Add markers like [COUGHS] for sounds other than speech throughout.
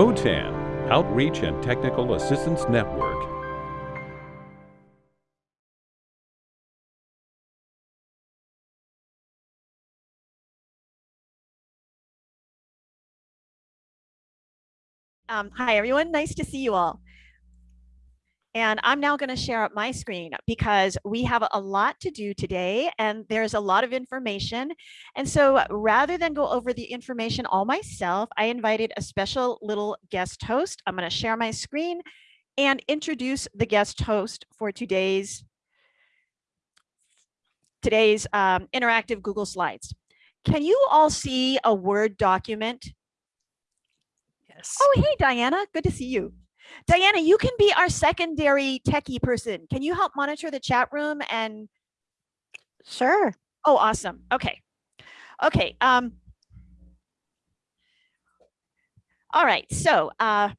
OTAN, Outreach and Technical Assistance Network. Um, hi, everyone. Nice to see you all. And I'm now going to share up my screen because we have a lot to do today and there's a lot of information. And so rather than go over the information all myself, I invited a special little guest host. I'm going to share my screen and introduce the guest host for today's today's um, interactive Google Slides. Can you all see a Word document? Yes. Oh, hey, Diana. Good to see you. Diana, you can be our secondary techie person. Can you help monitor the chat room and? Sure. Oh, awesome. Okay. Okay. Um, all right. So uh,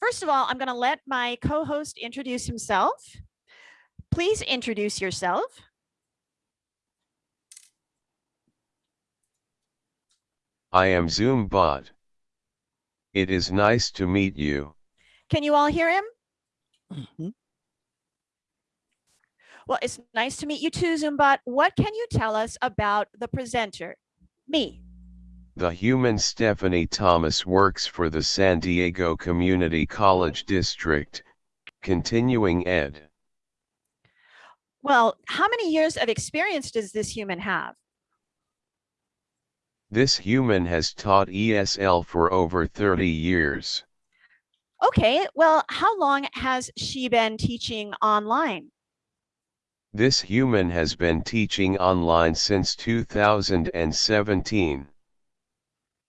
first of all, I'm going to let my co-host introduce himself. Please introduce yourself. I am Zoom bot. It is nice to meet you. Can you all hear him? Mm -hmm. Well, it's nice to meet you too, Zoombot. What can you tell us about the presenter, me? The human Stephanie Thomas works for the San Diego Community College District, continuing ed. Well, how many years of experience does this human have? This human has taught ESL for over 30 years. Okay, well, how long has she been teaching online? This human has been teaching online since 2017.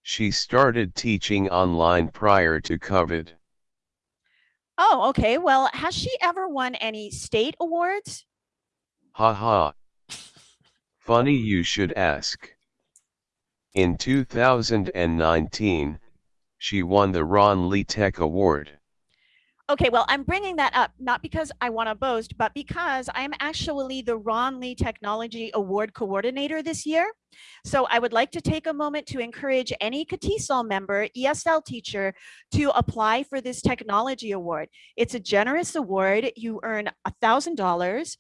She started teaching online prior to COVID. Oh, okay. Well, has she ever won any state awards? Ha ha. Funny you should ask. In 2019, she won the Ron Lee Tech Award. Okay, well, I'm bringing that up not because I want to boast, but because I'm actually the Ron Lee Technology Award Coordinator this year. So I would like to take a moment to encourage any CATESOL member, ESL teacher, to apply for this technology award. It's a generous award. You earn $1,000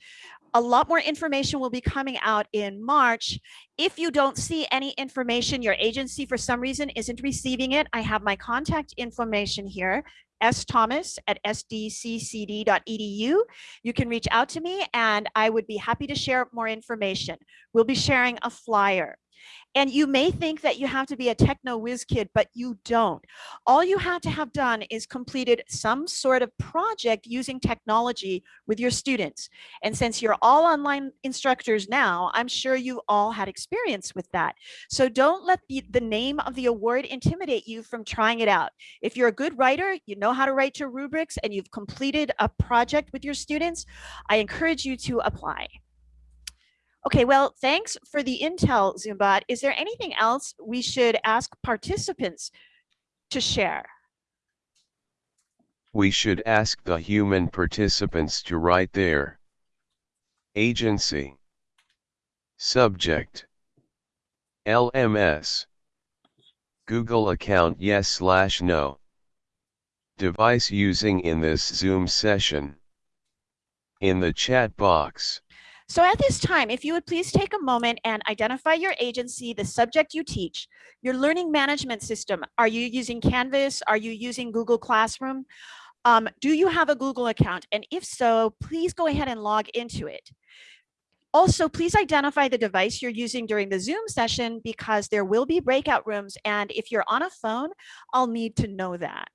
a lot more information will be coming out in March. If you don't see any information, your agency for some reason isn't receiving it, I have my contact information here, S. Thomas at sdccd.edu. You can reach out to me and I would be happy to share more information. We'll be sharing a flyer. And you may think that you have to be a techno whiz kid, but you don't. All you have to have done is completed some sort of project using technology with your students. And since you're all online instructors now, I'm sure you all had experience with that. So don't let the, the name of the award intimidate you from trying it out. If you're a good writer, you know how to write your rubrics and you've completed a project with your students, I encourage you to apply. Okay, well, thanks for the intel, Zoombot. Is there anything else we should ask participants to share? We should ask the human participants to write their agency, subject, LMS, Google account yes slash no, device using in this Zoom session, in the chat box. So at this time, if you would please take a moment and identify your agency, the subject you teach, your learning management system. Are you using Canvas? Are you using Google Classroom? Um, do you have a Google account? And if so, please go ahead and log into it. Also, please identify the device you're using during the Zoom session because there will be breakout rooms. And if you're on a phone, I'll need to know that.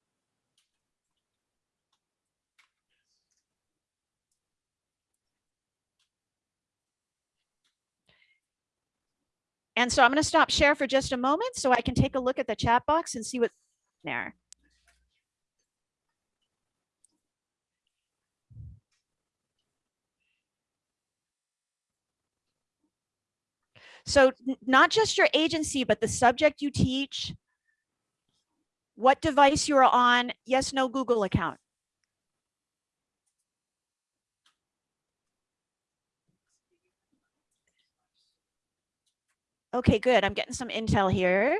And so I'm going to stop share for just a moment so I can take a look at the chat box and see what's there. So not just your agency, but the subject you teach, what device you're on, yes, no Google account. Okay, good. I'm getting some intel here.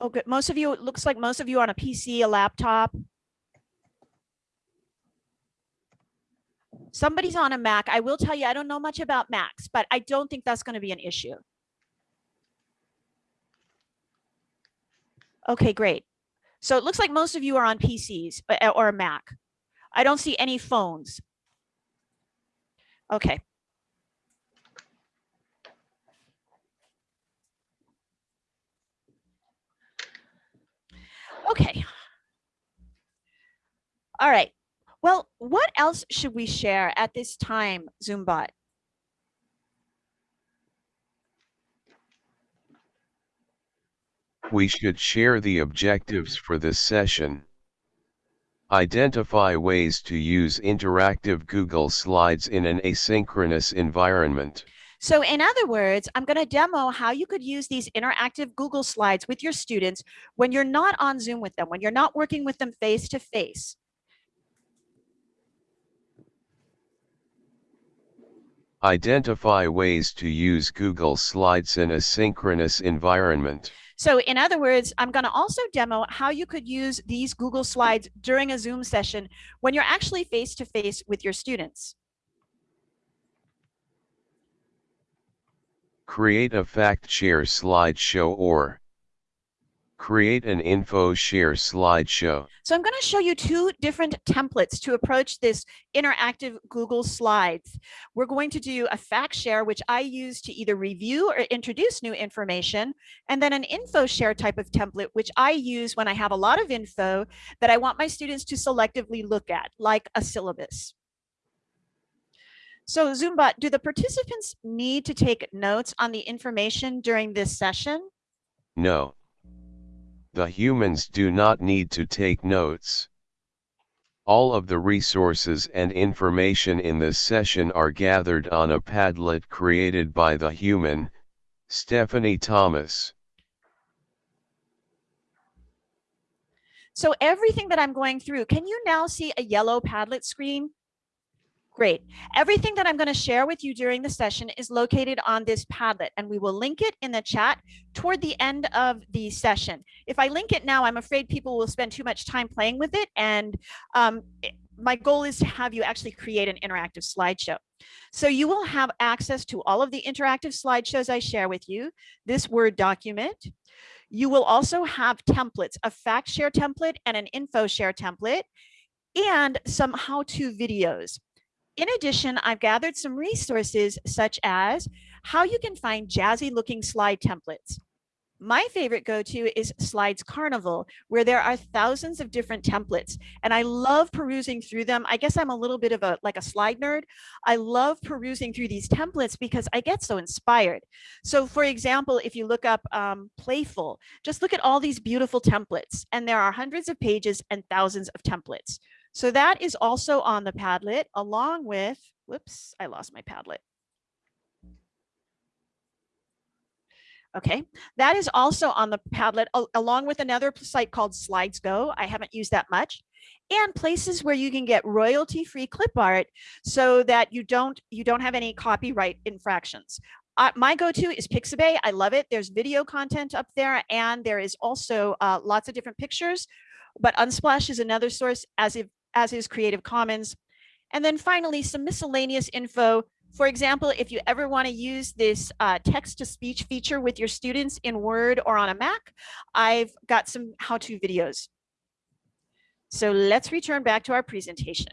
Oh, okay. Most of you, it looks like most of you on a PC, a laptop. Somebody's on a Mac. I will tell you, I don't know much about Macs, but I don't think that's going to be an issue. Okay, great. So it looks like most of you are on PCs eh, or a Mac. I don't see any phones. Okay. Okay. All right. Well, what else should we share at this time, Zoombot? We should share the objectives for this session. Identify ways to use interactive Google Slides in an asynchronous environment. So in other words, I'm going to demo how you could use these interactive Google Slides with your students when you're not on Zoom with them, when you're not working with them face to face. Identify ways to use Google Slides in a synchronous environment. So in other words, I'm going to also demo how you could use these Google Slides during a Zoom session when you're actually face to face with your students. Create a fact share slideshow or Create an info share slideshow. So I'm going to show you two different templates to approach this interactive Google Slides. We're going to do a fact share, which I use to either review or introduce new information, and then an info share type of template, which I use when I have a lot of info that I want my students to selectively look at, like a syllabus. So Zoombot, do the participants need to take notes on the information during this session? No. The humans do not need to take notes. All of the resources and information in this session are gathered on a Padlet created by the human, Stephanie Thomas. So everything that I'm going through, can you now see a yellow Padlet screen? Great. Everything that I'm going to share with you during the session is located on this Padlet, and we will link it in the chat toward the end of the session. If I link it now, I'm afraid people will spend too much time playing with it, and um, my goal is to have you actually create an interactive slideshow. So you will have access to all of the interactive slideshows I share with you, this Word document. You will also have templates, a fact share template and an info share template, and some how-to videos. In addition, I've gathered some resources such as how you can find jazzy looking slide templates. My favorite go-to is Slides Carnival, where there are thousands of different templates. And I love perusing through them. I guess I'm a little bit of a like a slide nerd. I love perusing through these templates because I get so inspired. So for example, if you look up um, Playful, just look at all these beautiful templates. And there are hundreds of pages and thousands of templates. So that is also on the Padlet along with, whoops, I lost my Padlet. Okay, that is also on the Padlet along with another site called Slides Go. I haven't used that much and places where you can get royalty free clip art so that you don't you don't have any copyright infractions. Uh, my go-to is Pixabay. I love it. There's video content up there and there is also uh, lots of different pictures. But Unsplash is another source as if as is Creative Commons. And then finally, some miscellaneous info. For example, if you ever want to use this uh, text-to-speech feature with your students in Word or on a Mac, I've got some how-to videos. So let's return back to our presentation.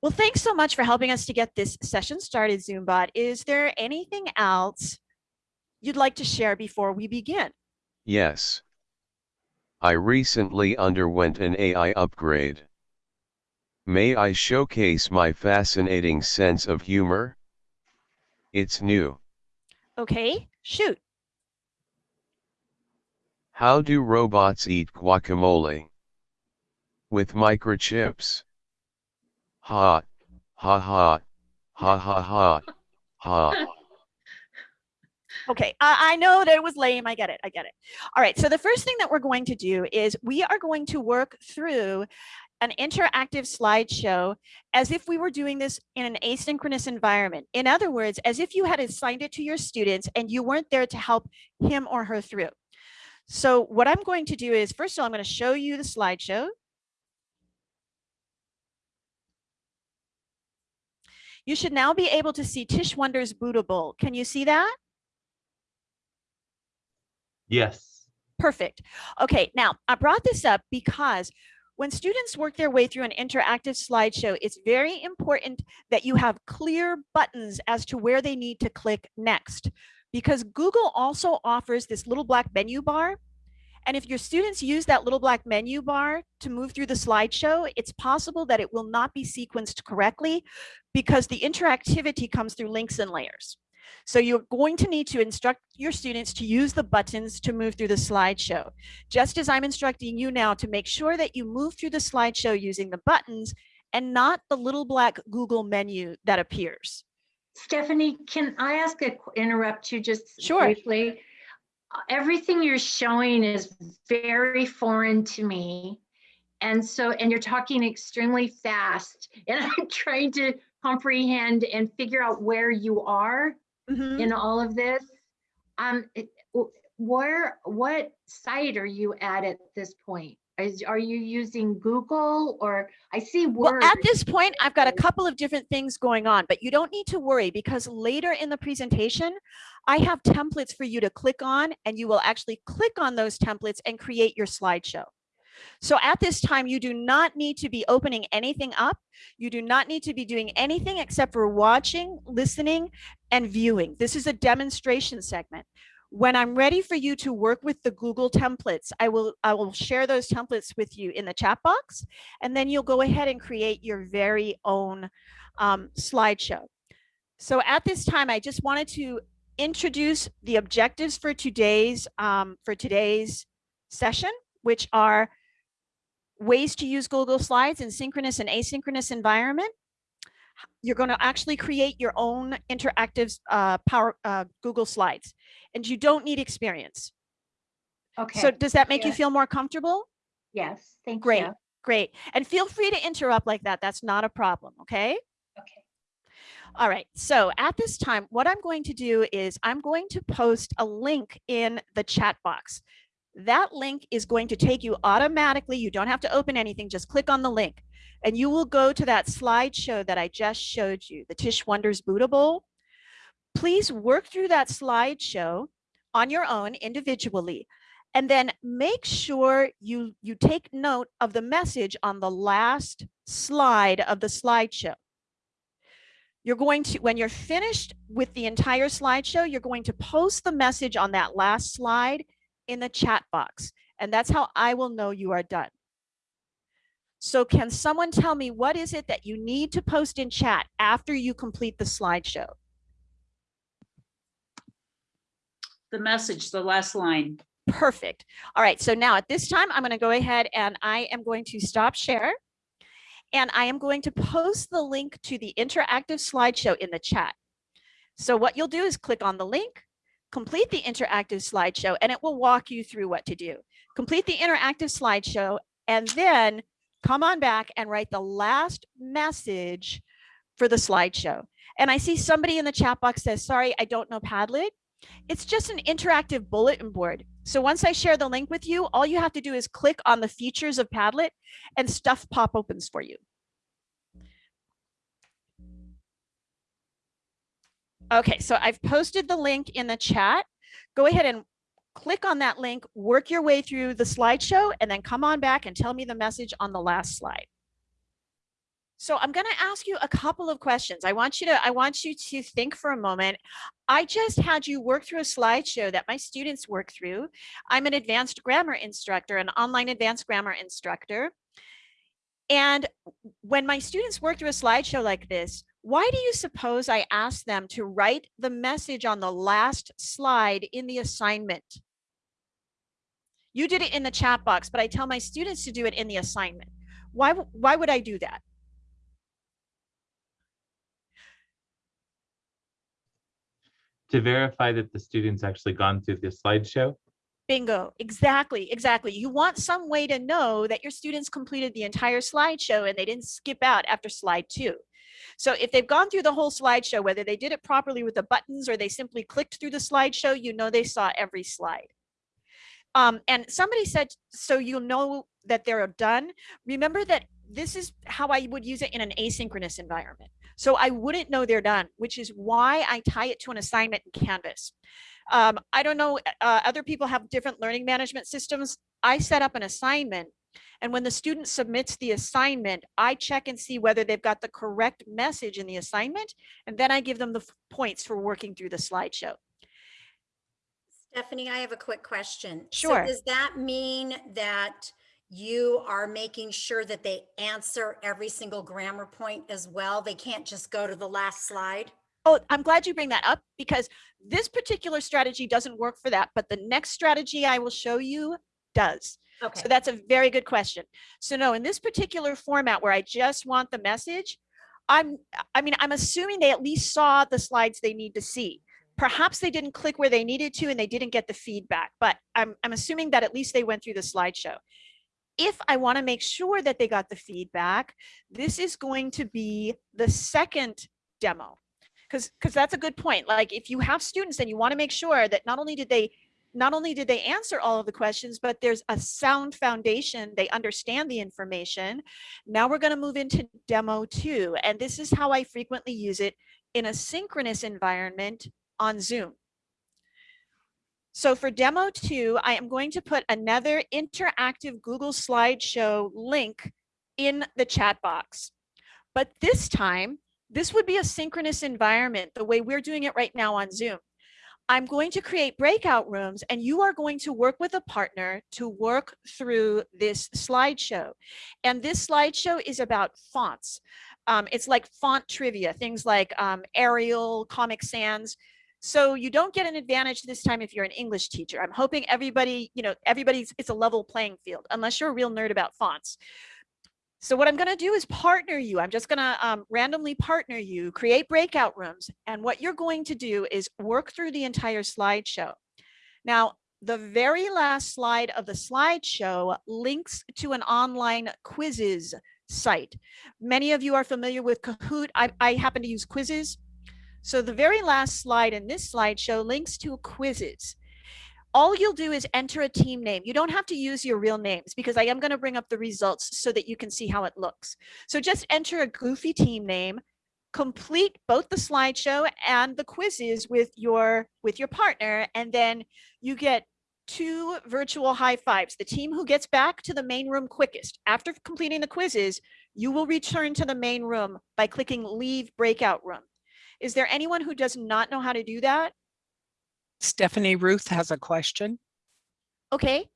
Well, thanks so much for helping us to get this session started, Zoombot. Is there anything else you'd like to share before we begin? Yes. I recently underwent an AI upgrade. May I showcase my fascinating sense of humor? It's new. Okay, shoot. How do robots eat guacamole? With microchips. Ha, ha ha, ha ha ha, ha. Okay, I, I know that it was lame. I get it. I get it. All right. So the first thing that we're going to do is we are going to work through an interactive slideshow as if we were doing this in an asynchronous environment. In other words, as if you had assigned it to your students and you weren't there to help him or her through. So what I'm going to do is, first of all, I'm going to show you the slideshow. You should now be able to see Tish Wonder's bootable. Can you see that? Yes. Perfect. Okay, now I brought this up because when students work their way through an interactive slideshow, it's very important that you have clear buttons as to where they need to click next. Because Google also offers this little black menu bar. And if your students use that little black menu bar to move through the slideshow, it's possible that it will not be sequenced correctly because the interactivity comes through links and layers. So you're going to need to instruct your students to use the buttons to move through the slideshow. Just as I'm instructing you now to make sure that you move through the slideshow using the buttons and not the little black Google menu that appears. Stephanie, can I ask a, interrupt you just Sure. briefly? Everything you're showing is very foreign to me. And so, and you're talking extremely fast [LAUGHS] and I'm trying to comprehend and figure out where you are Mhm. in all of this. Um, it- where, what site are you at at this point? Is, are you using Google or I see Word. Well, at this point, I've got a couple of different things going on, but you don't need to worry because later in the presentation, I have templates for you to click on and you will actually click on those templates and create your slideshow. So at this time, you do not need to be opening anything up. You do not need to be doing anything except for watching, listening, and viewing. This is a demonstration segment. When I'm ready for you to work with the Google templates, I will, I will share those templates with you in the chat box, and then you'll go ahead and create your very own um, slideshow. So at this time, I just wanted to introduce the objectives for today's, um, for today's session, which are ways to use Google Slides in synchronous and asynchronous environment. You're going to actually create your own interactive uh, power uh, Google Slides, and you don't need experience. Okay. So does that make you feel more comfortable? Yes, thank you. Great, you. great. And feel free to interrupt like that. That's not a problem, okay? Okay. All right, so at this time, what I'm going to do is I'm going to post a link in the chat box. That link is going to take you automatically. You don't have to open anything, just click on the link. And you will go to that slideshow that I just showed you, the Tish Wonders Bowl. Please work through that slideshow on your own individually. And then make sure you, you take note of the message on the last slide of the slideshow. You're going to, when you're finished with the entire slideshow, you're going to post the message on that last slide in the chat box. And that's how I will know you are done. So can someone tell me what is it that you need to post in chat after you complete the slideshow? the message, the last line. Perfect. All right, so now at this time, I'm going to go ahead and I am going to stop share. And I am going to post the link to the interactive slideshow in the chat. So what you'll do is click on the link, complete the interactive slideshow, and it will walk you through what to do. Complete the interactive slideshow, and then come on back and write the last message for the slideshow. And I see somebody in the chat box says, sorry, I don't know Padlet. It's just an interactive bulletin board. So once I share the link with you, all you have to do is click on the features of Padlet and stuff pop opens for you. Okay, so I've posted the link in the chat. Go ahead and click on that link, work your way through the slideshow, and then come on back and tell me the message on the last slide. So I'm going to ask you a couple of questions. I want you to I want you to think for a moment. I just had you work through a slideshow that my students work through. I'm an advanced grammar instructor, an online advanced grammar instructor. And when my students work through a slideshow like this, why do you suppose I asked them to write the message on the last slide in the assignment? You did it in the chat box, but I tell my students to do it in the assignment. Why, why would I do that? To verify that the student's actually gone through the slideshow Bingo, exactly, exactly. You want some way to know that your students completed the entire slideshow and they didn't skip out after slide two. So if they've gone through the whole slideshow, whether they did it properly with the buttons or they simply clicked through the slideshow, you know they saw every slide. Um, and somebody said, so you'll know that they're done. Remember that this is how I would use it in an asynchronous environment. So I wouldn't know they're done, which is why I tie it to an assignment in Canvas. Um, I don't know, uh, other people have different learning management systems. I set up an assignment and when the student submits the assignment, I check and see whether they've got the correct message in the assignment, and then I give them the points for working through the slideshow. Stephanie, I have a quick question. So Sure. Does that mean that you are making sure that they answer every single grammar point as well? They can't just go to the last slide? Oh, I'm glad you bring that up because this particular strategy doesn't work for that, but the next strategy I will show you does. Okay, So that's a very good question. So no, in this particular format where I just want the message, I'm, I mean, I'm assuming they at least saw the slides they need to see. Perhaps they didn't click where they needed to and they didn't get the feedback, but I'm, I'm assuming that at least they went through the slideshow. If I want to make sure that they got the feedback, this is going to be the second demo. Because because that's a good point. Like if you have students and you want to make sure that not only did they not only did they answer all of the questions, but there's a sound foundation. They understand the information. Now we're going to move into demo two. And this is how I frequently use it in a synchronous environment on Zoom. So for demo two, I am going to put another interactive Google slideshow link in the chat box. But this time, this would be a synchronous environment the way we're doing it right now on Zoom. I'm going to create breakout rooms and you are going to work with a partner to work through this slideshow. And this slideshow is about fonts. Um, it's like font trivia, things like um, Arial, Comic Sans. So you don't get an advantage this time if you're an English teacher. I'm hoping everybody, you know, everybody's, it's a level playing field, unless you're a real nerd about fonts. So what I'm going to do is partner you. I'm just going to um, randomly partner you, create breakout rooms. And what you're going to do is work through the entire slideshow. Now, the very last slide of the slideshow links to an online Quizizz site. Many of you are familiar with Kahoot. I, I happen to use Quizizz. So the very last slide in this slideshow links to Quizizz all you'll do is enter a team name. You don't have to use your real names because I am going to bring up the results so that you can see how it looks. So just enter a goofy team name, complete both the slideshow and the quizzes with your with your partner, and then you get two virtual high fives. The team who gets back to the main room quickest after completing the quizzes, you will return to the main room by clicking leave breakout room. Is there anyone who does not know how to do that? Stephanie Ruth has a question. Okay,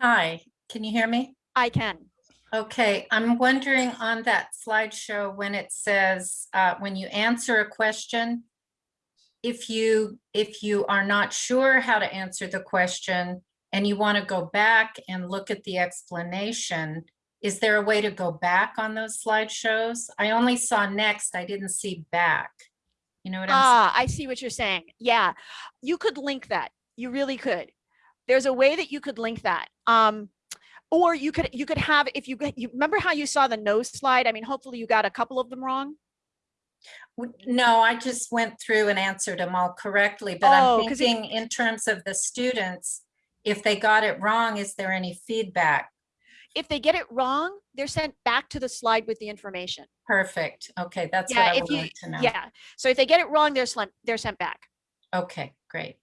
Hi, can you hear me? I can. Okay, I'm wondering on that slideshow when it says, uh, when you answer a question, if you, if you are not sure how to answer the question and you want to go back and look at the explanation, is there a way to go back on those slideshows? I only saw next, I didn't see back. You know what I'm saying? Ah, I see what you're saying. Yeah, you could link that. You really could. There's a way that you could link that. Um, or you could you could have if you you remember how you saw the no slide. I mean, hopefully you got a couple of them wrong. No, I just went through and answered them all correctly, but Oh, I'm 'cause it- thinking in terms of the students, if they got it wrong, is there any feedback? If they get it wrong, they're sent back to the slide with the information. Perfect. Okay, that's what I you wanted to know. yeah. So if they get it wrong, they're sent they're sent back. Okay, great.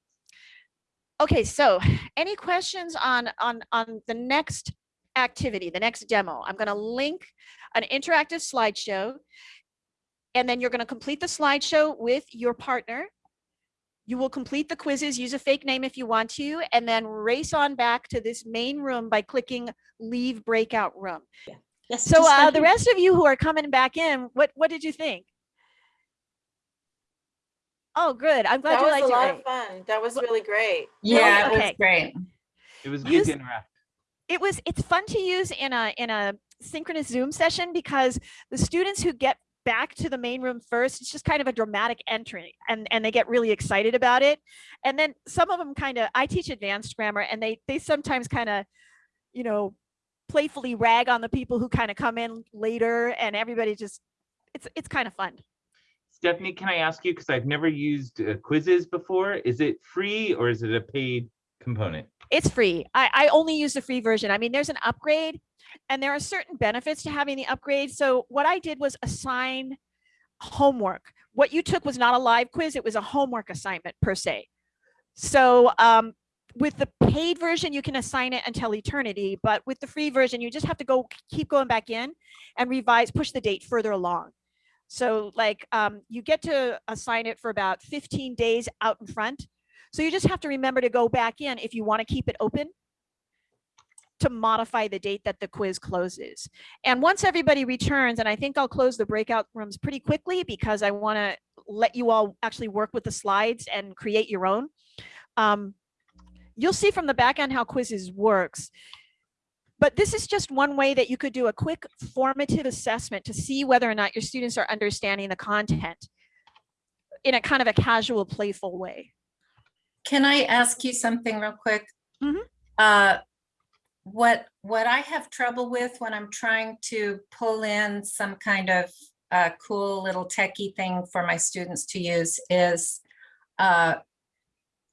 Okay, so any questions on on on the next activity, the next demo? I'm going to link an interactive slideshow and then you're going to complete the slideshow with your partner. You will complete the quizzes, use a fake name if you want to, and then race on back to this main room by clicking leave breakout room. Yes. So uh, the rest of you who are coming back in, what what did you think? Oh, good. I'm glad That you was liked a it. lot Ray. of fun. That was really great. Yeah, it was great. It was Use- good to interact. it was it's fun to use in a in a synchronous zoom session because the students who get back to the main room first. It's just kind of a dramatic entry and, and they get really excited about it. And then some of them kind of, I teach advanced grammar and they, they sometimes kind of, you know, playfully rag on the people who kind of come in later and everybody just, it's, it's kind of fun. Stephanie, can I ask you, because I've never used uh, Quizizz before, is it free or is it a paid component? It's free. I, I only use the free version. I mean, there's an upgrade and there are certain benefits to having the upgrade. So what I did was assign homework. What you took was not a live quiz. It was a homework assignment per se. So um, with the paid version, you can assign it until eternity, but with the free version, you just have to go keep going back in and revise, push the date further along. So like um, you get to assign it for about 15 days out in front. So you just have to remember to go back in if you want to keep it open to modify the date that the quiz closes. And once everybody returns, and I think I'll close the breakout rooms pretty quickly because I want to let you all actually work with the slides and create your own. Um, you'll see from the back end how Quizizz works. But this is just one way that you could do a quick formative assessment to see whether or not your students are understanding the content in a kind of a casual, playful way. Can I ask you something real quick? Mhm. Uh, What, what I have trouble with when I'm trying to pull in some kind of uh, cool little techie thing for my students to use is, uh,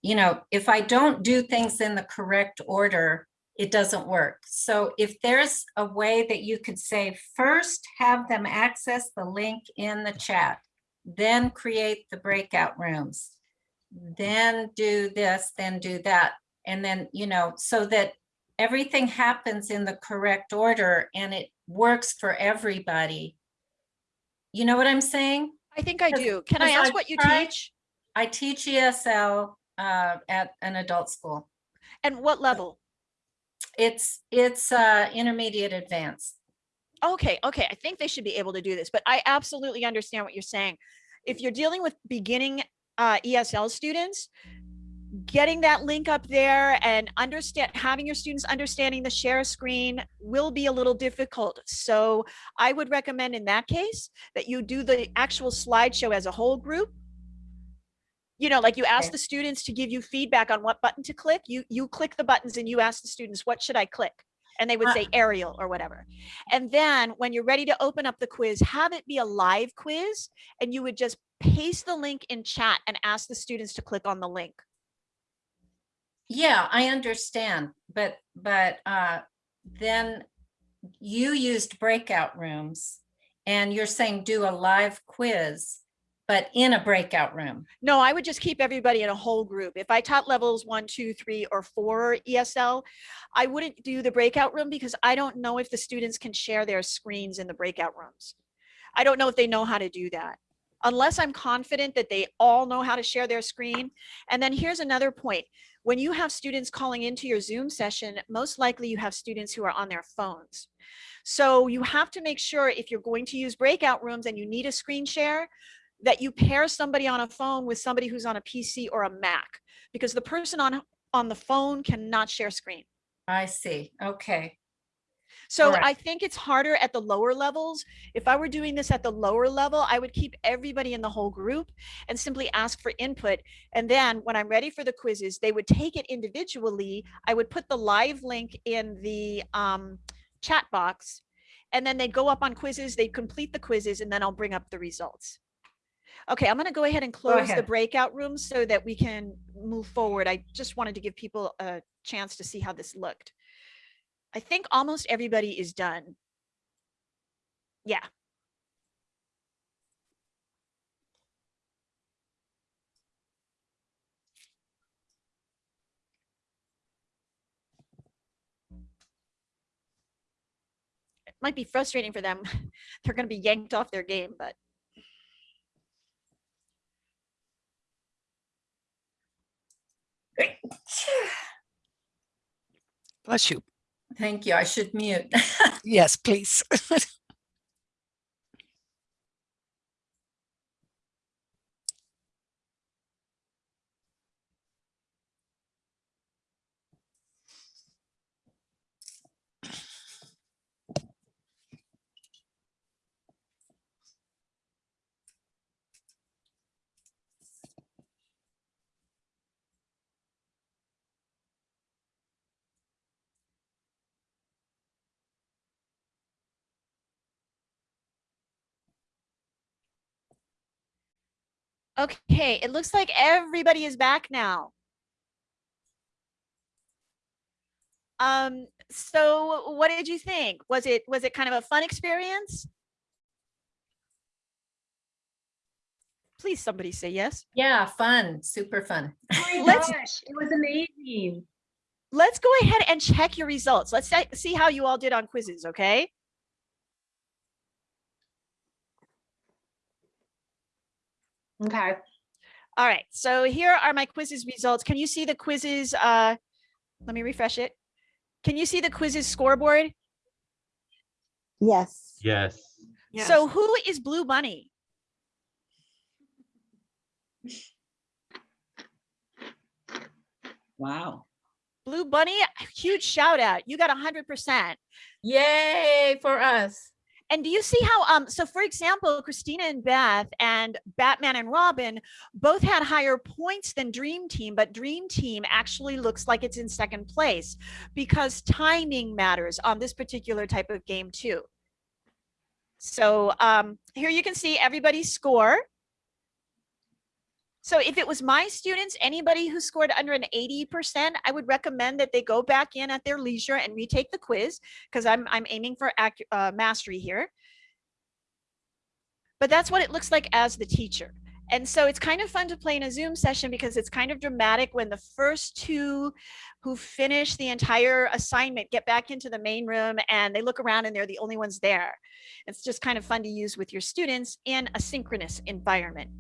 you know, if I don't do things in the correct order, it doesn't work. So if there's a way that you could say, first have them access the link in the chat, then create the breakout rooms, then do this, then do that. And then, you know, so that everything happens in the correct order and it works for everybody. You know what I'm saying? I think I do. Can I ask I've what you teach I teach ESL uh, at an adult school. and what level? It's, it's uh, intermediate advanced. Okay, okay, I think they should be able to do this, but I absolutely understand what you're saying. If you're dealing with beginning uh, ESL students, getting that link up there and understand, having your students understanding the share screen will be a little difficult. So I would recommend in that case that you do the actual slideshow as a whole group. You know, like you ask the students to give you feedback on what button to click. You, you click the buttons and you ask the students, what should I click? And they would Uh, say Arial or whatever. And then when you're ready to open up the quiz, have it be a live quiz and you would just paste the link in chat and ask the students to click on the link. Yeah, I understand, but, but uh, then you used breakout rooms and you're saying do a live quiz, but in a breakout room. No, I would just keep everybody in a whole group. If I taught levels one, two, three, or four ESL, I wouldn't do the breakout room because I don't know if the students can share their screens in the breakout rooms. I don't know if they know how to do that. Unless I'm confident that they all know how to share their screen. And then here's another point. When you have students calling into your Zoom session, most likely you have students who are on their phones. So you have to make sure if you're going to use breakout rooms and you need a screen share, that you pair somebody on a phone with somebody who's on a PC or a Mac, because the person on, on the phone cannot share screen. I see, okay. So Alright. I think it's harder at the lower levels. If I were doing this at the lower level, I would keep everybody in the whole group and simply ask for input. And then when I'm ready for the Quizizz, they would take it individually. I would put the live link in the um, chat box and then they'd go up on quizzes, they'd complete the quizzes, and then I'll bring up the results. Okay, I'm gonna go ahead and close the breakout rooms so that we can move forward. I just wanted to give people a chance to see how this looked. I think almost everybody is done. Yeah. It might be frustrating for them. [LAUGHS] They're going to be yanked off their game, but Bless you. Thank you, I should mute. [LAUGHS] Yes, please. [LAUGHS] Okay, it looks like everybody is back now. Um, so what did you think? Was it was it kind of a fun experience? Please, somebody say yes. Yeah, fun, super fun. Oh my Let's- gosh, it was amazing. Let's go ahead and check your results. Let's see how you all did on Quizizz, okay? Okay. All right, so here are my Quizizz results. Can you see the quizzes? Uh, let me refresh it. Can you see the Quizizz scoreboard? Yes. Yes. So who is Blue Bunny? Wow. Blue Bunny, huge shout out. You got a hundred percent. Yay for us. And do you see how, um, so for example, Christina and Beth and Batman and Robin both had higher points than Dream Team, but Dream Team actually looks like it's in second place because timing matters on this particular type of game too. So um, here you can see everybody's score. So if it was my students, anybody who scored under an 80%, I would recommend that they go back in at their leisure and retake the quiz because I'm, I'm aiming for uh, mastery here. But that's what it looks like as the teacher. And so it's kind of fun to play in a Zoom session because it's kind of dramatic when the first two who finish the entire assignment get back into the main room and they look around and they're the only ones there. It's just kind of fun to use with your students in a synchronous environment.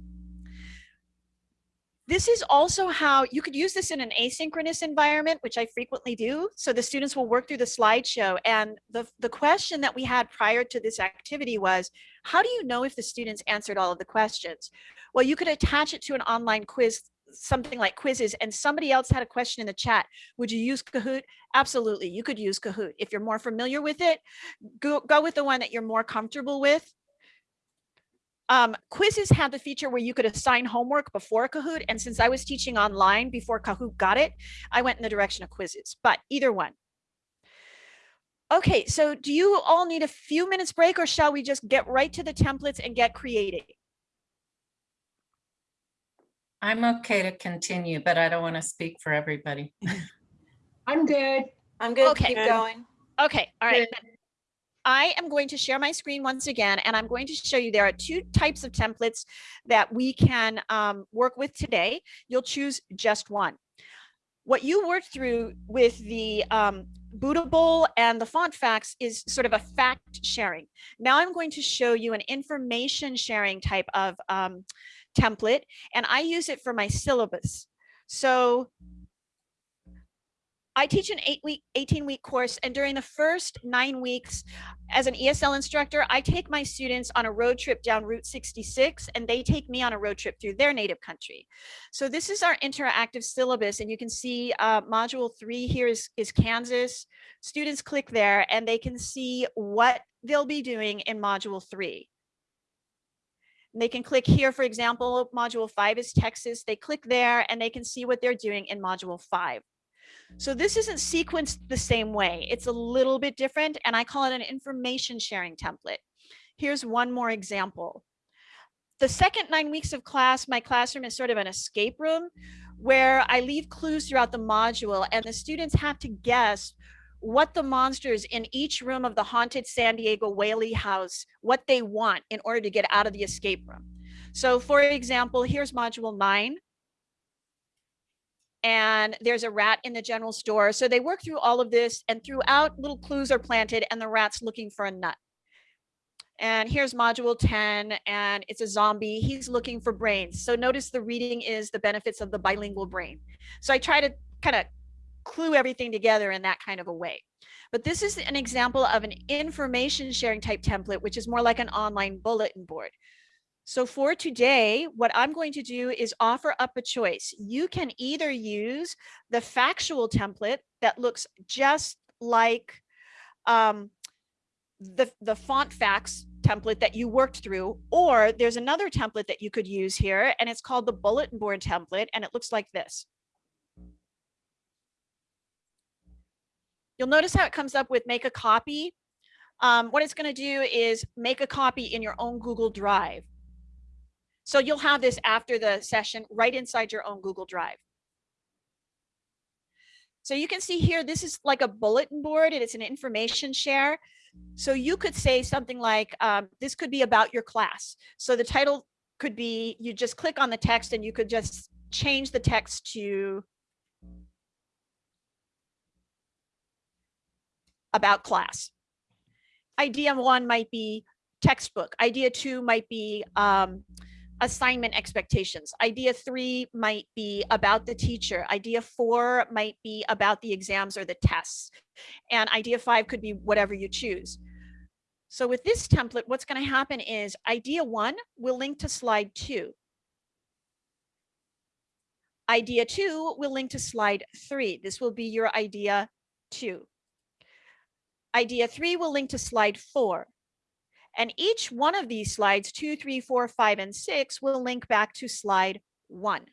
This is also how you could use this in an asynchronous environment, which I frequently do. So the students will work through the slideshow. And the, the question that we had prior to this activity was, how do you know if the students answered all of the questions? Well, you could attach it to an online quiz, something like Quizizz, and somebody else had a question in the chat. Would you use Kahoot? Absolutely, you could use Kahoot. If you're more familiar with it, go, go with the one that you're more comfortable with. Um, Quizizz had the feature where you could assign homework before Kahoot. And since I was teaching online before Kahoot got it, I went in the direction of Quizizz, but either one. Okay, so do you all need a few minutes break or shall we just get right to the templates and get creating? I'm okay to continue, but I don't want to speak for everybody. [LAUGHS] I'm good. I'm good. Okay. Keep going. Okay, all right. then. I am going to share my screen once again, and I'm going to show you there are two types of templates that we can um, work with today. You'll choose just one. What you worked through with the um, Bootable and the font facts is sort of a fact sharing. Now I'm going to show you an information sharing type of um, template, and I use it for my syllabus. So I teach an eight week, 18 week course. And during the first nine weeks as an ESL instructor, I take my students on a road trip down Route 66 and they take me on a road trip through their native country. So this is our interactive syllabus. And you can see uh, module three here is, is Kansas. Students click there and they can see what they'll be doing in module three. And They can click here, for example, module five is Texas. They click there and they can see what they're doing in module five. So this isn't sequenced the same way. It's a little bit different and I call it an information sharing template. Here's one more example. The second nine weeks of class, my classroom is sort of an escape room where I leave clues throughout the module and the students have to guess what the monsters in each room of the haunted San Diego Whaley house, what they want in order to get out of the escape room. So for example, here's module nine and there's a rat in the general store. So they work through all of this and throughout little clues are planted and the rat's looking for a nut. And here's module 10 and it's a zombie. He's looking for brains. So notice the reading is the benefits of the bilingual brain. So I try to kind of clue everything together in that kind of a way. But this is an example of an information sharing type template, which is more like an online bulletin board. So for today, what I'm going to do is offer up a choice. You can either use the factual template that looks just like um, the, the font facts template that you worked through, or there's another template that you could use here, and it's called the bulletin board template, and it looks like this. You'll notice how it comes up with make a copy. Um, what it's going to do is make a copy in your own Google Drive. So you'll have this after the session right inside your own Google Drive. So you can see here, this is like a bulletin board and it's an information share. So you could say something like, um, this could be about your class. So the title could be, you just click on the text and you could just change the text to about class. Idea one might be textbook. Idea two might be um, assignment expectations. Idea three might be about the teacher. Idea four might be about the exams or the tests. And idea five could be whatever you choose. So with this template, what's going to happen is idea one will link to slide two. Idea two will link to slide three. This will be your idea two. Idea three will link to slide four. And each one of these slides, two, three, four, five, and six, will link back to slide one.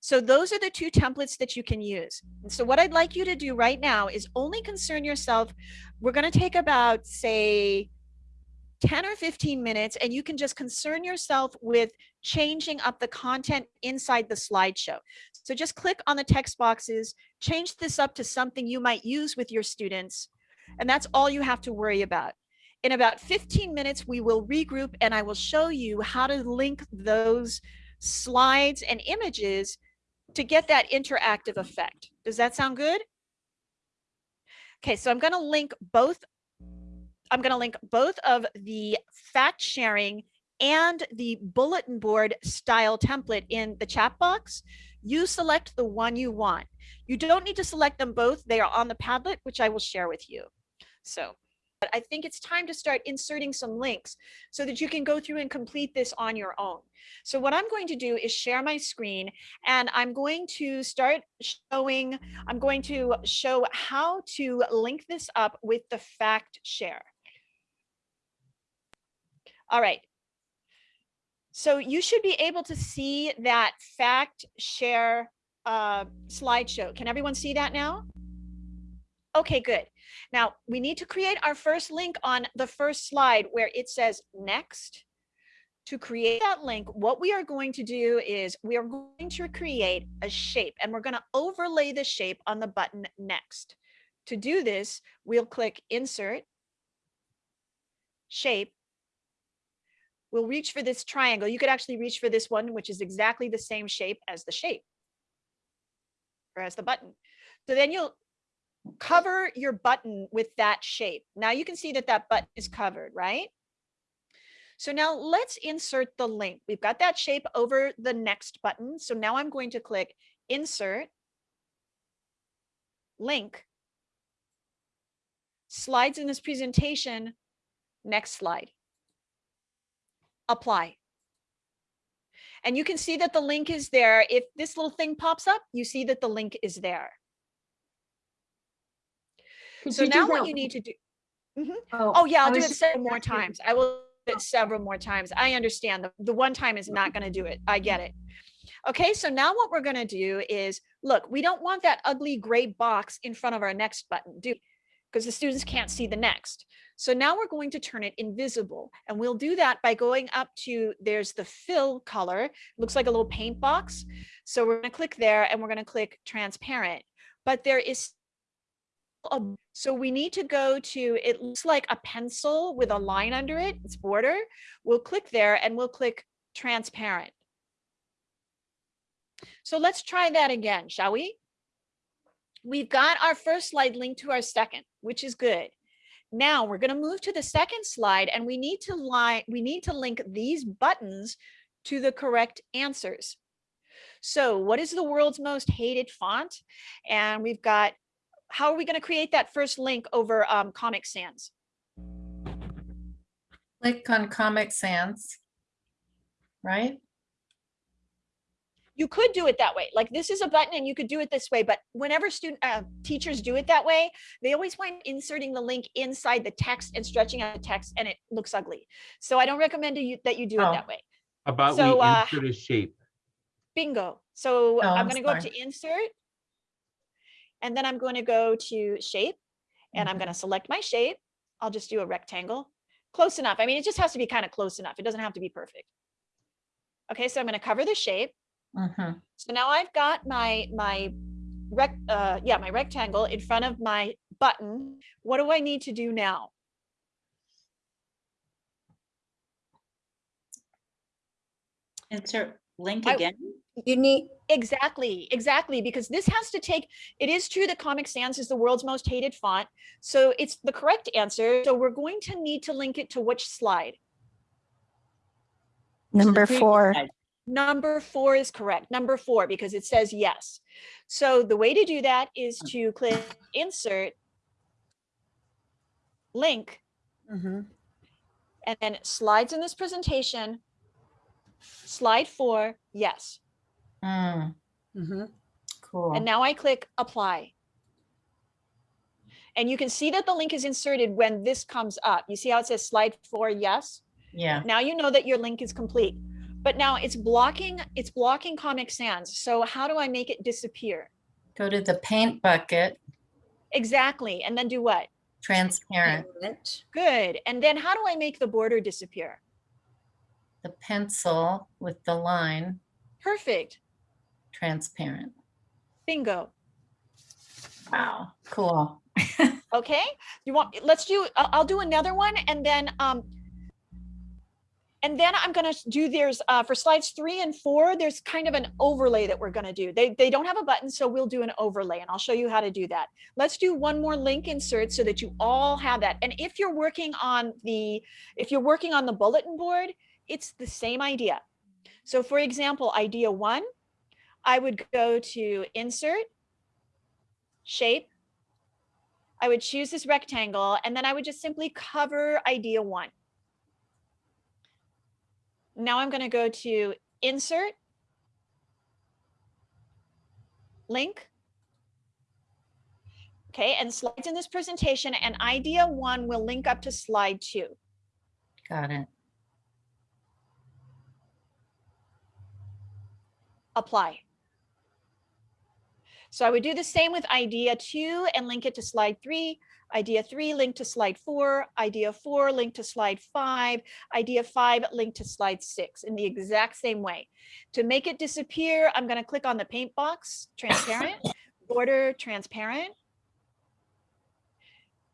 So those are the two templates that you can use. And so what I'd like you to do right now is only concern yourself. We're going to take about, say, 10 or 15 minutes, and you can just concern yourself with changing up the content inside the slideshow. So just click on the text boxes, change this up to something you might use with your students, and that's all you have to worry about. In about 15 minutes, we will regroup and I will show you how to link those slides and images to get that interactive effect. Does that sound good? Okay, so I'm going to link both. I'm going to link both of the fact sharing and the bulletin board style template in the chat box. You select the one you want. You don't need to select them both. They are on the Padlet, which I will share with you. So but I think it's time to start inserting some links so that you can go through and complete this on your own. So what I'm going to do is share my screen and I'm going to start showing, I'm going to show how to link this up with the fact share. All right. So you should be able to see that fact share uh, slideshow. Can everyone see that now? Okay, good. Now we need to create our first link on the first slide where it says next. To create that link, what we are going to do is we are going to create a shape and we're going to overlay the shape on the button next. To do this, we'll click insert, shape. We'll reach for this triangle. You could actually reach for this one, which is exactly the same shape as the shape or as the button. So then you'll cover your button with that shape. Now you can see that that button is covered, right? So now let's insert the link. We've got that shape over the next button. So now I'm going to click insert, link, slides in this presentation, next slide, apply. And you can see that the link is there. If this little thing pops up, you see that the link is there. Could So now what you need to do. Mhm. Oh, Oh, yeah, I I'll do it several more times. I will do it several more times. I understand the, the one time is not going to do it. I get it. Okay, so now what we're going to do is, look, we don't want that ugly gray box in front of our next button, do because the students can't see the next. So now we're going to turn it invisible and we'll do that by going up to, there's the fill color, looks like a little paint box. So we're going to click there and we're going to click transparent, but there is a- so we need to go to, it looks like a pencil with a line under it, its border. We'll click there and we'll click transparent. So let's try that again, shall we? We've got our first slide linked to our second, which is good. Now we're going to move to the second slide and we need to line, we need to link these buttons to the correct answers. So what is the world's most hated font? And we've got how are we going to create that first link over um, Comic Sans? Click on Comic Sans. Right? You could do it that way. Like this is a button and you could do it this way. But whenever student uh, teachers do it that way, they always wind inserting the link inside the text and stretching out the text and it looks ugly. So I don't recommend to you, that you do Oh. it that way. About So, we uh, insert a shape. Bingo. So Oh, I'm I'm going to go up to insert. And then I'm going to go to shape and I'm going to select my shape. I'll just do a rectangle. Close enough. I mean, it just has to be kind of close enough. It doesn't have to be perfect. Okay, so I'm going to cover the shape. Mhm. So now I've got my, my rec, uh, yeah, my rectangle in front of my button. What do I need to do now? Insert link I- again. You need, Exactly, exactly, because this has to take, it is true that Comic Sans is the world's most hated font. So it's the correct answer. So we're going to need to link it to which slide? Number four. slide. Number four is correct, number four, because it says yes. So the way to do that is to click insert, link, Mhm. and then slides in this presentation. Slide four, yes. Mm, Mhm. Cool. And now I click apply. And you can see that the link is inserted when this comes up. You see how it says slide four, yes? Yeah, Now you know that your link is complete. But now it's blocking, it's blocking Comic Sans. So how do I make it disappear? go to the paint bucket, Exactly. And then do what? transparent, Parent. Good. And then how do I make the border disappear? the pencil with the line, Perfect. Transparent. Bingo. Wow, cool. [LAUGHS] Okay. You want, let's do, I'll, do another one and then, um, and then I'm gonna do there's, uh, for slides three and four, there's kind of an overlay that we're gonna do. They, they don't have a button, so we'll do an overlay and I'll show you how to do that. Let's do one more link insert so that you all have that. And if you're working on the, if you're working on the bulletin board, it's the same idea. So for example, idea one, I would go to insert, shape, I would choose this rectangle and then I would just simply cover idea one. Now I'm going to go to insert, link. Okay, and slides in this presentation and idea one will link up to slide two. Got it. apply. So I would do the same with idea two and link it to slide three, idea three, link to slide four, idea four, link to slide five, idea five, link to slide six in the exact same way. To make it disappear, I'm gonna click on the paint box, transparent, [COUGHS] border, transparent.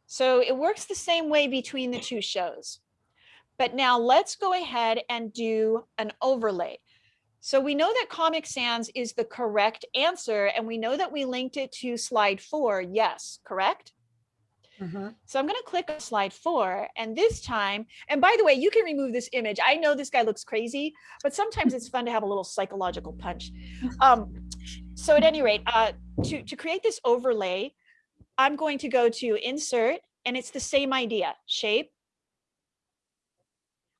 So it works the same way between the two shows. But now let's go ahead and do an overlay. So we know that Comic Sans is the correct answer, and we know that we linked it to slide four, yes, correct? Mhm. So I'm going to click on slide four, and this time, and by the way, you can remove this image. I know this guy looks crazy, but sometimes it's fun to have a little psychological punch. Um, so at any rate, uh, to, to create this overlay, I'm going to go to insert, and it's the same idea, shape,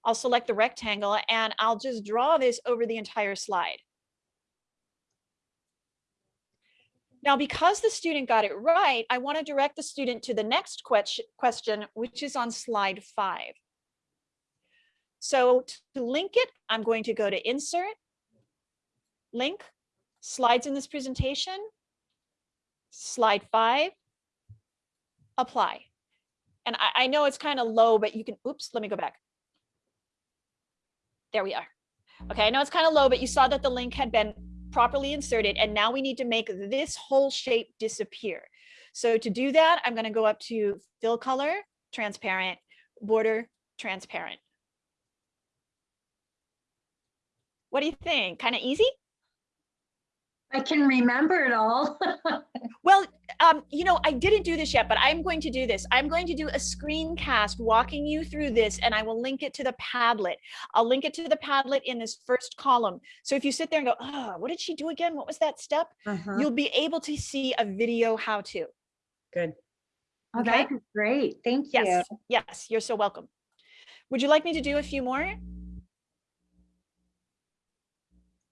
I'll select the rectangle and I'll just draw this over the entire slide. Now, because the student got it right, I want to direct the student to the next question, which is on slide five. So to link it, I'm going to go to insert, link, slides in this presentation, slide five, apply. And I, I know it's kind of low, but you can, oops, let me go back. There we are. Okay, I know it's kind of low, but you saw that the link had been properly inserted and now we need to make this whole shape disappear. So to do that, I'm going to go up to fill color, transparent, border, transparent. What do you think? Kind of easy? I can remember it all. [LAUGHS] Well, um, you know, I didn't do this yet, but I'm going to do this. I'm going to do a screencast walking you through this and I will link it to the Padlet. I'll link it to the Padlet in this first column. So if you sit there and go, oh, what did she do again? What was that step? Mhm. You'll be able to see a video how to. Good. Oh, Okay. that'd great. Thank you. Yes, yes, you're so welcome. Would you like me to do a few more?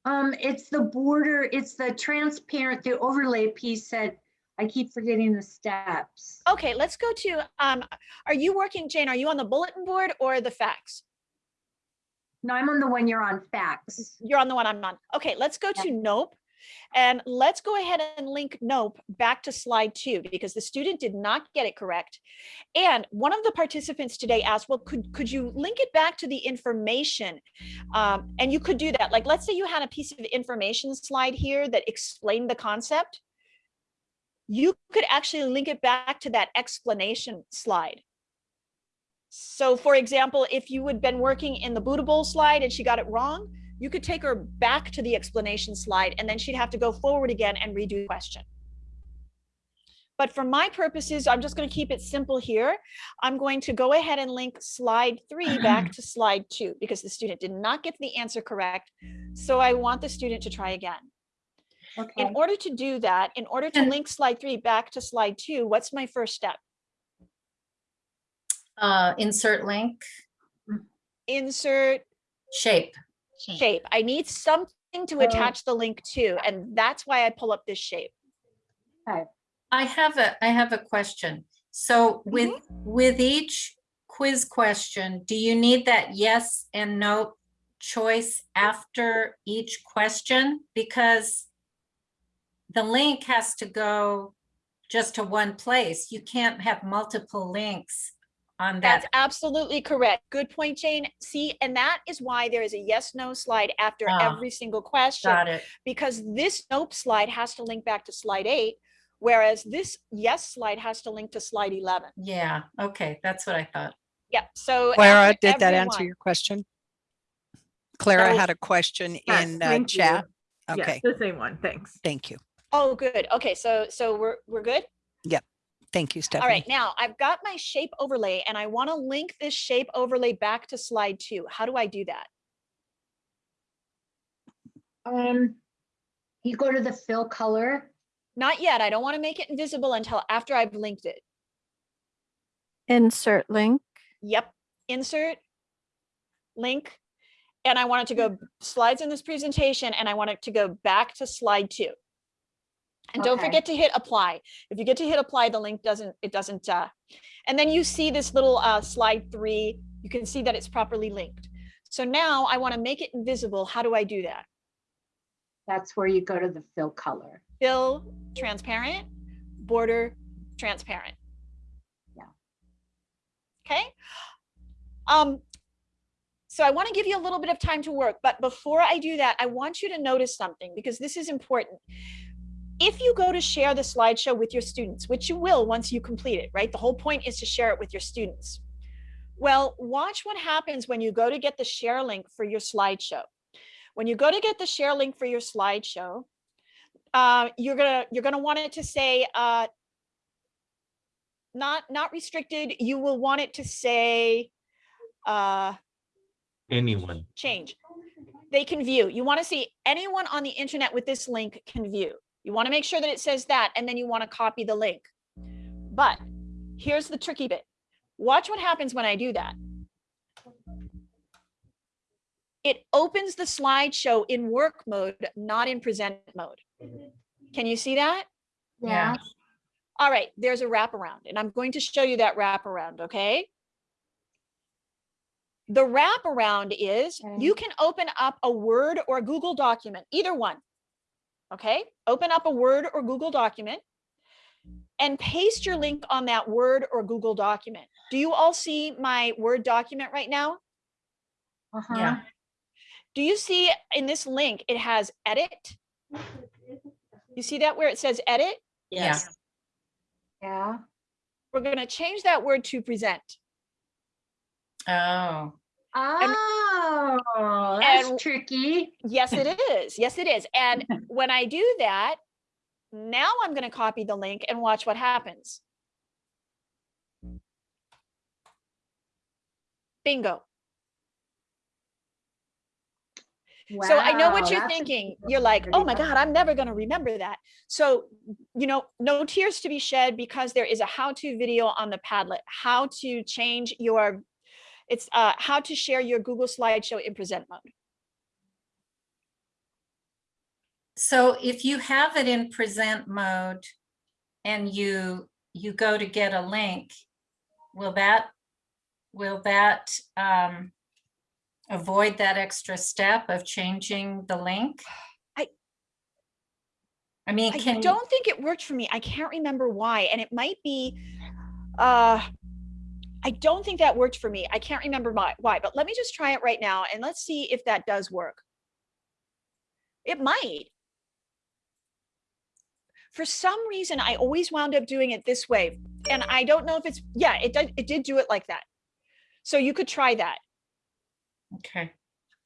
Um, it's the border, it's the transparent, the overlay piece that I keep forgetting the steps. Okay, let's go to, um, are you working, Jane, are you on the bulletin board or the facts? No, I'm on the one you're on facts. You're on the one I'm on. Okay, let's go to Nope. And let's go ahead and link NOPE back to slide two because the student did not get it correct. And one of the participants today asked, well, could, could you link it back to the information? Um, and you could do that. Like, let's say you had a piece of information slide here that explained the concept. You could actually link it back to that explanation slide. So for example, if you had been working in the bootable slide and she got it wrong, you could take her back to the explanation slide and then she'd have to go forward again and redo the question. But for my purposes, I'm just going to keep it simple here. I'm going to go ahead and link slide three back to slide two because the student did not get the answer correct. So I want the student to try again. Okay. In order to do that, in order to link slide three back to slide two, what's my first step? Uh, insert link, Insert shape. Hmm. shape. I need something to Oh. attach the link to, and that's why I pull up this shape. Okay. I have a, I have a question. So mm-hmm. with, with each quiz question, do you need that yes and no choice after each question? Because the link has to go just to one place. You can't have multiple links on That's absolutely correct. Good point, Jane. See, and that is why there is a yes, no slide after Ah, every single question. Got it. Because this nope slide has to link back to slide eight, whereas this yes slide has to link to slide 11. Yeah, okay, that's what I thought. Yep, so. Clara, after did that answer your question? Clara So- had a question Yes, in uh, thank you. chat. Yes, Okay, the same one, thanks. thank you. Oh, good. Okay, so, so we're, we're good? Thank you, All Stephanie. right, now I've got my shape overlay and I want to link this shape overlay back to slide two. How do I do that? Um, you go to the fill color. Not yet. I don't want to make it invisible until after I've linked it. Insert link. Yep, insert, link, and I want it to go slides in this presentation and I want it to go back to slide two. And don't Okay. forget to hit apply. If you get to hit apply, the link doesn't, it doesn't, uh, and then you see this little uh, slide three, you can see that it's properly linked. So now I want to make it invisible. How do I do that? That's where you go to the fill color. Fill transparent, border transparent. Yeah. Okay. Um, so I want to give you a little bit of time to work, but before I do that, I want you to notice something because this is important. If you go to share the slideshow with your students, which you will once you complete it, right? The whole point is to share it with your students. Well, watch what happens when you go to get the share link for your slideshow. When you go to get the share link for your slideshow, uh, you're gonna you're gonna want it to say uh, not not restricted. You will want it to say uh, Anyone. change. They can view. You want to see anyone on the internet with this link can view. You want to make sure that it says that, and then you want to copy the link. But here's the tricky bit. Watch what happens when I do that. It opens the slideshow in work mode, not in present mode. Can you see that? Yeah. All right, there's a wraparound, and I'm going to show you that wraparound, okay? The wraparound is you can open up a Word or Google document, either one. Okay, open up a Word or Google document and paste your link on that Word or Google document. Do you all see my Word document right now? Uh-huh. Yeah. Do you see in this link, it has edit? You see that where it says edit? Yeah. Yeah. We're gonna change that word to present. Oh, Oh, that's and- tricky. Yes, it is. Yes, it is. And [LAUGHS] when I do that, now I'm going to copy the link and watch what happens. Bingo. So I know what you're thinking. You're like, oh my God, I'm never going to remember that. So, you know, no tears to be shed because there is a how-to video on the Padlet, how to change your, it's uh, how to share your Google slideshow in present mode. so if you have it in present mode and you, you go to get a link, will that, will that um, avoid that extra step of changing the link? I I mean, I you- don't think it worked for me. I can't remember why, and it might be, uh, I don't think that worked for me. I can't remember why, why, but let me just try it right now and let's see if that does work. It might. For some reason, I always wound up doing it this way, and I don't know if it's, yeah, it did, it did do it like that. So you could try that. okay,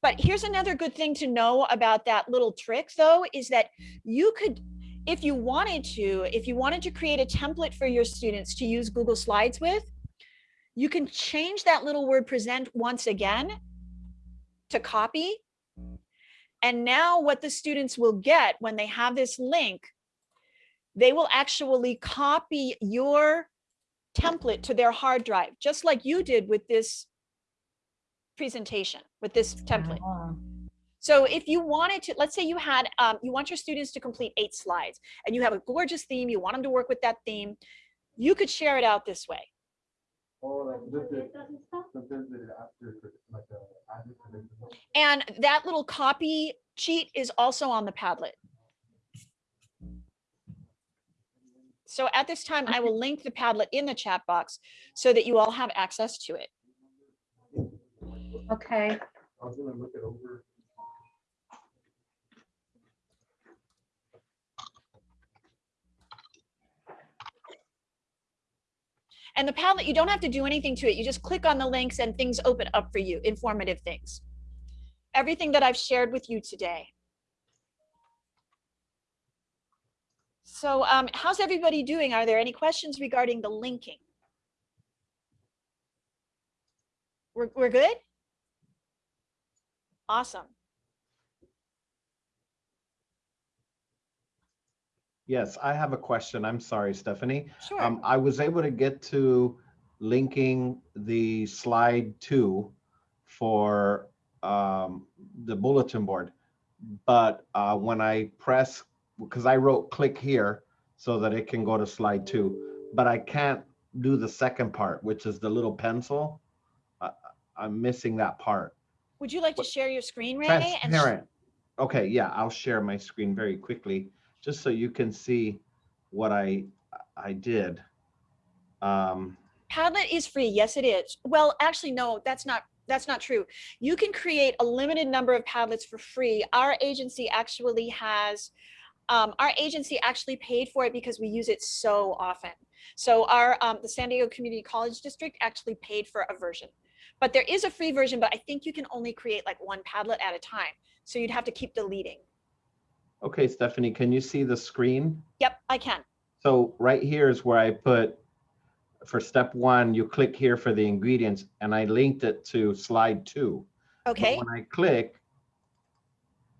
But here's another good thing to know about that little trick though, is that you could, if you wanted to, if you wanted to create a template for your students to use Google Slides with, you can change that little word present once again to copy. And now what the students will get when they have this link, they will actually copy your template to their hard drive, just like you did with this presentation, with this template. Oh, So if you wanted to, let's say you had, um, you want your students to complete eight slides and you have a gorgeous theme, you want them to work with that theme, you could share it out this way. And that little copy sheet is also on the Padlet. So at this time, I will link the Padlet in the chat box so that you all have access to it. Okay. And the Padlet, you don't have to do anything to it. You just click on the links and things open up for you, informative things. Everything that I've shared with you today. So um, how's everybody doing? Are there any questions regarding the linking? We're, we're good? Awesome. Yes, I have a question. I'm sorry, Stephanie. Sure. Um, I was able to get to linking the slide two for um, the bulletin board. But uh, when I press, because I wrote click here so that it can go to slide two, but I can't do the second part, which is the little pencil. I- I'm missing that part. Would you like to share your screen, and Transparent. Okay, yeah, I'll share my screen very quickly, just so you can see what I, I did. Um, Padlet is free. Yes, it is. Well, actually, no, that's not, that's not true. You can create a limited number of Padlets for free. Our agency actually has, um, our agency actually paid for it because we use it so often. So our, um, the San Diego Community College District actually paid for a version. But there is a free version, but I think you can only create like one Padlet at a time. So you'd have to keep deleting. Okay, Stephanie, can you see the screen? Yep, I can. So right here is where I put, for step one, you click here for the ingredients, and I linked it to slide two. But Okay. When I click,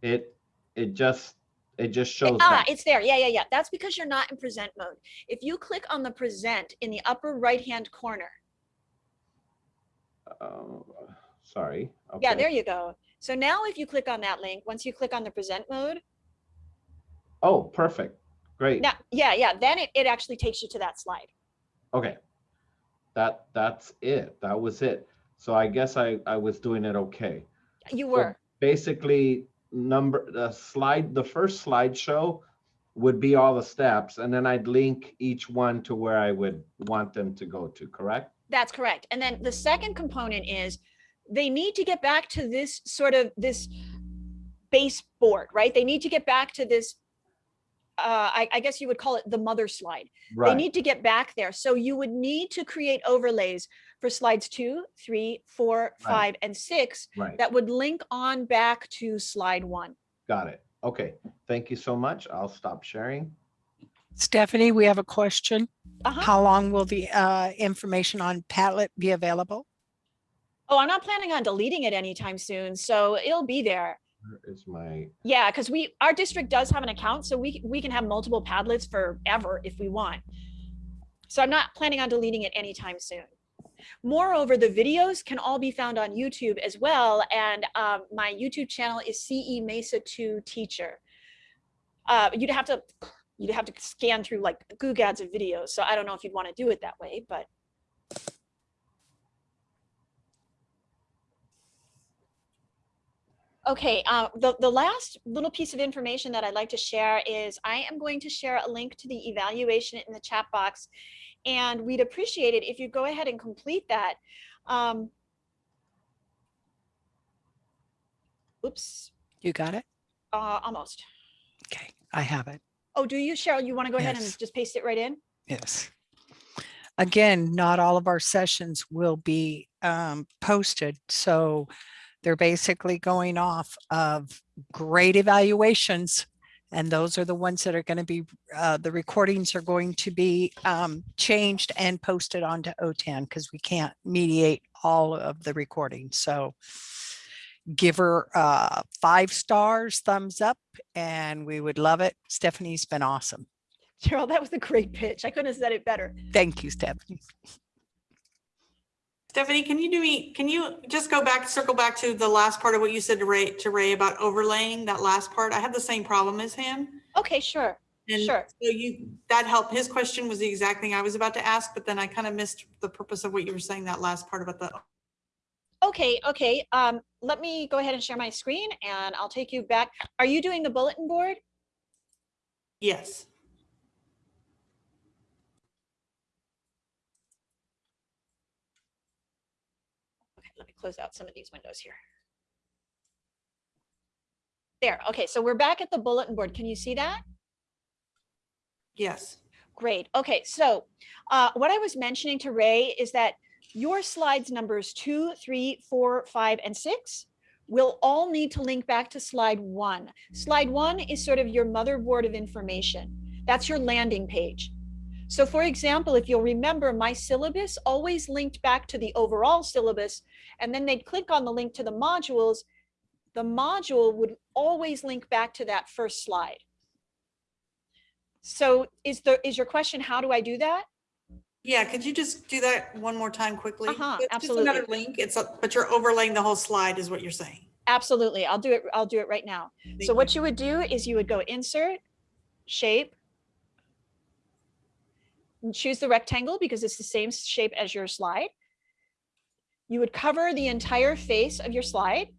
it, it just, it just shows Ah, that. it's there. Yeah, yeah, yeah. That's because you're not in present mode. If you click on the present in the upper right-hand corner, Uh, Sorry. Okay. Yeah, there you go. So now if you click on that link, once you click on the present mode, Oh, perfect. Great. now, yeah, yeah, then it, it actually takes you to that slide. Okay. That, that's it. That was it. So I guess I, I was doing it okay. You So were. Basically, number, the slide, the first slideshow would be all the steps, and then I'd link each one to where I would want them to go to, correct? That's correct. And then the second component is they need to get back to this sort of this baseboard, right? They need to get back to this, uh, I, I guess you would call it the mother slide. They need to get back there. So you would need to create overlays for slides two, three, four, five, and six right. that would link on back to slide one. Got it. Okay. Thank you so much. I'll stop sharing. Stephanie, we have a question. Uh-huh. How long will the uh, information on Padlet be available? Oh, I'm not planning on deleting it anytime soon, so it'll be there. Is my, Yeah, because we, our district does have an account, so we, we can have multiple Padlets forever if we want. So I'm not planning on deleting it anytime soon. Moreover, the videos can all be found on YouTube as well, and um, my YouTube channel is CE Mesa 2 Teacher. Uh, you'd have to, you'd have to scan through like GooGads of videos, so I don't know if you'd want to do it that way, but Okay, uh, the, the last little piece of information that I'd like to share is I am going to share a link to the evaluation in the chat box. And we'd appreciate it if you go ahead and complete that. Um, oops, You got it? uh, almost. Okay, I have it. Oh, do you, Cheryl? You want to go ahead and just paste it right in? Yes. Again, not all of our sessions will be um, posted, so they're basically going off of great evaluations. And those are the ones that are going to be, uh, the recordings are going to be um, changed and posted onto OTAN because we can't mediate all of the recordings. So give her uh, five stars, thumbs up, and we would love it. Stephanie's been awesome. Cheryl, that was a great pitch. I couldn't have said it better. Thank you, Stephanie. Stephanie, can you do me, can you just go back, circle back to the last part of what you said to Ray, to Ray about overlaying that last part? I had the same problem as him. Okay, sure. And Sure. so you, that helped. His question was the exact thing I was about to ask, but then I kind of missed the purpose of what you were saying, that last part about the, Okay, okay. Um, let me go ahead and share my screen and I'll take you back. Are you doing the bulletin board? yes. Okay, let me close out some of these windows here. There, okay, so we're back at the bulletin board. Can you see that? Yes. Great. Okay, so uh, what I was mentioning to Ray is that your slides numbers two, three, four, five, and six will all need to link back to slide one. Slide one is sort of your motherboard of information. That's your landing page. So for example, if you'll remember, my syllabus always linked back to the overall syllabus, and then they'd click on the link to the modules. The module would always link back to that first slide. So is the is your question, how do I do that? Yeah, could you just do that one more time quickly? Uh-huh, It's Just another link. It's, a- but you're overlaying the whole slide is what you're saying. Absolutely. I'll do it. I'll do it right now. Thank So what you would do is you would go insert, shape, choose the rectangle because it's the same shape as your slide. You would cover the entire face of your slide.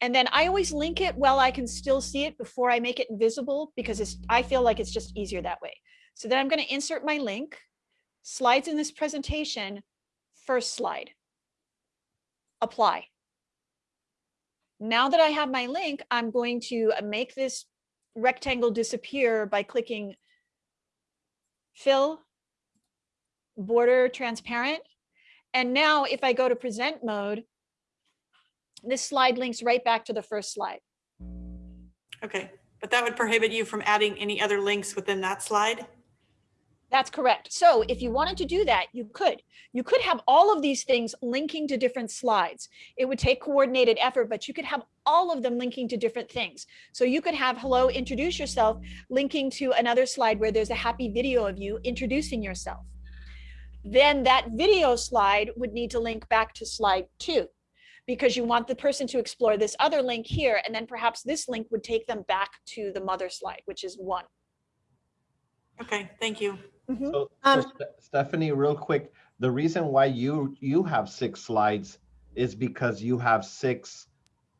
And then I always link it while I can still see it before I make it invisible because it's, I feel like it's just easier that way. So then I'm going to insert my link, slides in this presentation, first slide, apply. Now that I have my link, I'm going to make this rectangle disappear by clicking fill, border transparent. And now if I go to present mode, this slide links right back to the first slide. Okay, but that would prohibit you from adding any other links within that slide? That's correct. So if you wanted to do that, you could. You could have all of these things linking to different slides. It would take coordinated effort, but you could have all of them linking to different things. So you could have hello, introduce yourself, linking to another slide where there's a happy video of you introducing yourself. Then that video slide would need to link back to slide two because you want the person to explore this other link here. And then perhaps this link would take them back to the mother slide, which is one. Okay, thank you. Mhm. So, so Um, Stephanie, real quick, the reason why you, you have six slides is because you have six,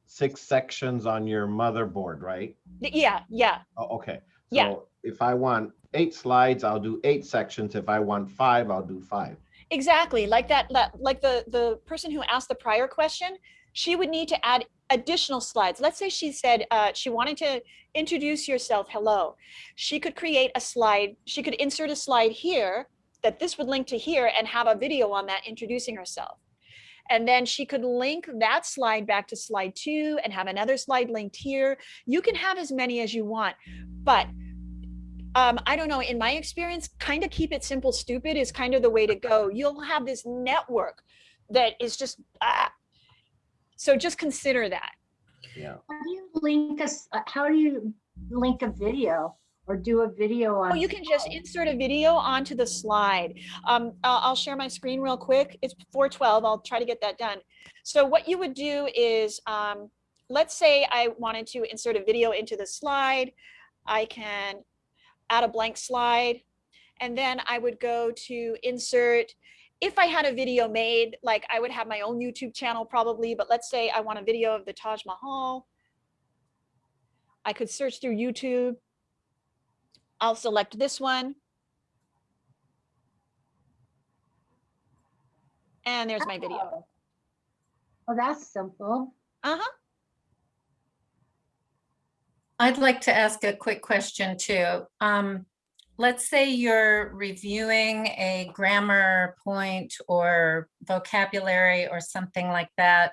six sections on your motherboard, right? Yeah, yeah. Oh, okay. Yeah. So if I want eight slides, I'll do eight sections. If I want five, I'll do five. Exactly, like that, that, like the, the person who asked the prior question, she would need to add additional slides. Let's say she said uh, she wanted to introduce yourself, hello. She could create a slide, she could insert a slide here that this would link to here and have a video on that introducing herself. And then she could link that slide back to slide two and have another slide linked here. You can have as many as you want, but um, I don't know, in my experience, kind of keep it simple, stupid is kind of the way to go. You'll have this network that is just, ah. So just consider that. Yeah. How do you link us, uh, how do you link a video or do a video on? Oh, you can just insert a video onto the slide. Um, I'll, I'll share my screen real quick. It's 412. I'll try to get that done. So what you would do is, um, let's say I wanted to insert a video into the slide. I can add a blank slide. And then I would go to insert if I had a video made, like I would have my own YouTube channel probably, but let's say I want a video of the Taj Mahal. I could search through YouTube. I'll select this one. And there's my video. Oh, that's simple. Uh-huh. I'd like to ask a quick question too. Um, let's say you're reviewing a grammar point or vocabulary or something like that,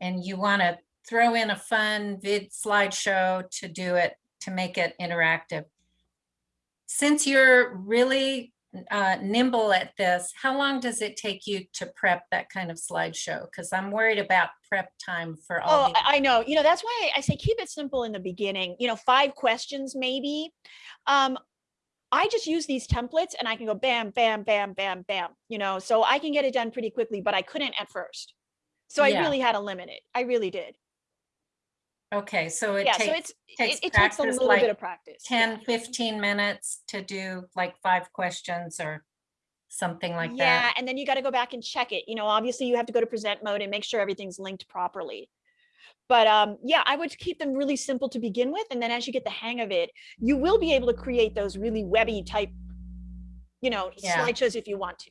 and you want to throw in a fun vid slideshow to do it, to make it interactive. Since you're really uh, nimble at this, how long does it take you to prep that kind of slideshow? Because I'm worried about prep time for all Oh, I know. You know, that's why I say keep it simple in the beginning, you know, five questions maybe. Um, I just use these templates and I can go bam, bam, bam, bam, bam, you know, so I can get it done pretty quickly, but I couldn't at first. So I Yeah. really had to limit it. I really did. Okay, so it Yeah, so takes, it's, takes it, it takes a little bit of practice. 10, 15 minutes to do like five questions or something like Yeah, that. Yeah, and then you got to go back and check it. You know, obviously you have to go to present mode and make sure everything's linked properly. But um, yeah, I would keep them really simple to begin with. And then as you get the hang of it, you will be able to create those really webby type, you know, Yeah. slideshows if you want to.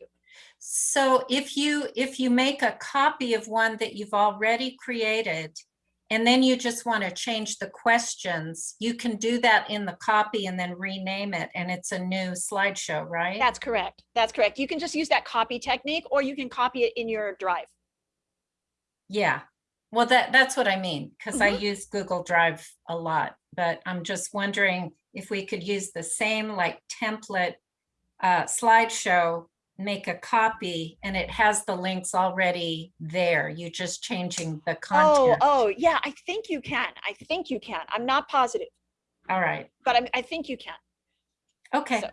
So if you, if you make a copy of one that you've already created, and then you just want to change the questions, you can do that in the copy and then rename it, and it's a new slideshow, right? That's correct. That's correct. You can just use that copy technique or you can copy it in your drive. Yeah, well, that, that's what I mean, because I Mm-hmm. use Google Drive a lot, but I'm just wondering if we could use the same like template uh, slideshow, make a copy, and it has the links already there. You're just changing the Oh, content. oh, oh, yeah, I think you can. I think you can. I'm not positive, All right, but I, I think you can. Okay. So,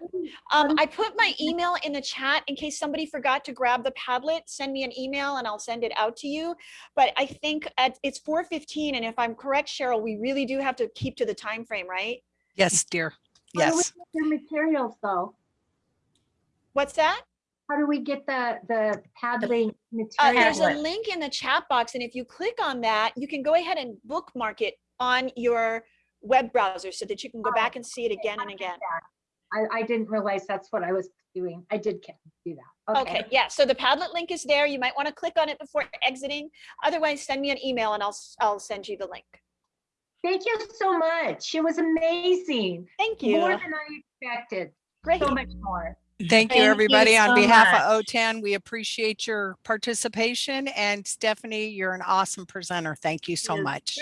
Um, I put my email in the chat in case somebody forgot to grab the Padlet, send me an email and I'll send it out to you. But I think at, it's four fifteen and if I'm correct, Cheryl, we really do have to keep to the time frame, right? Yes, dear. How do we Yes. get the materials though? What's that? How do we get the, the Padlet Uh, there's a link in the chat box and if you click on that, you can go ahead and bookmark it on your web browser so that you can go back and see it again and again. I, I didn't realize that's what I was doing. I did do that. Okay, yeah, so the Padlet link is there. You might want to click on it before exiting. Otherwise, send me an email and I'll, s- I'll send you the link. Thank you so much. It was amazing. Thank you. More than I expected. Great. So much more. Thank you, Thank you everybody. On behalf much. of OTAN, we appreciate your participation. And Stephanie, you're an awesome presenter. Thank you so Yes. much.